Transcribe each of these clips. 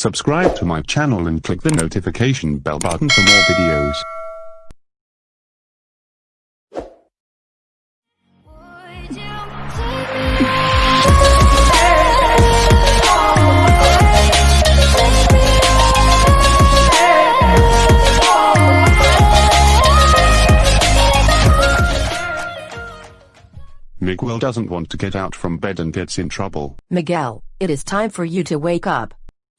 Subscribe to my channel and click the notification bell button for more videos. Miguel doesn't want to get out from bed and gets in trouble. Miguel, it is time for you to wake up.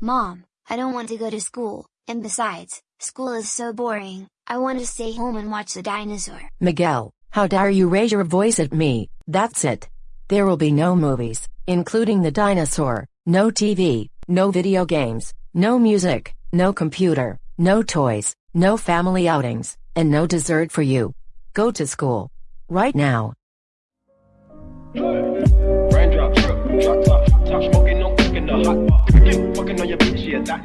Mom, I don't want to go to school, and besides, school is so boring, I want to stay home and watch the dinosaur. Miguel, how dare you raise your voice at me? That's it. There will be no movies, including the dinosaur, no TV, no video games, no music, no computer, no toys, no family outings, and no dessert for you. Go to school. Right now. porque no llevo billeta.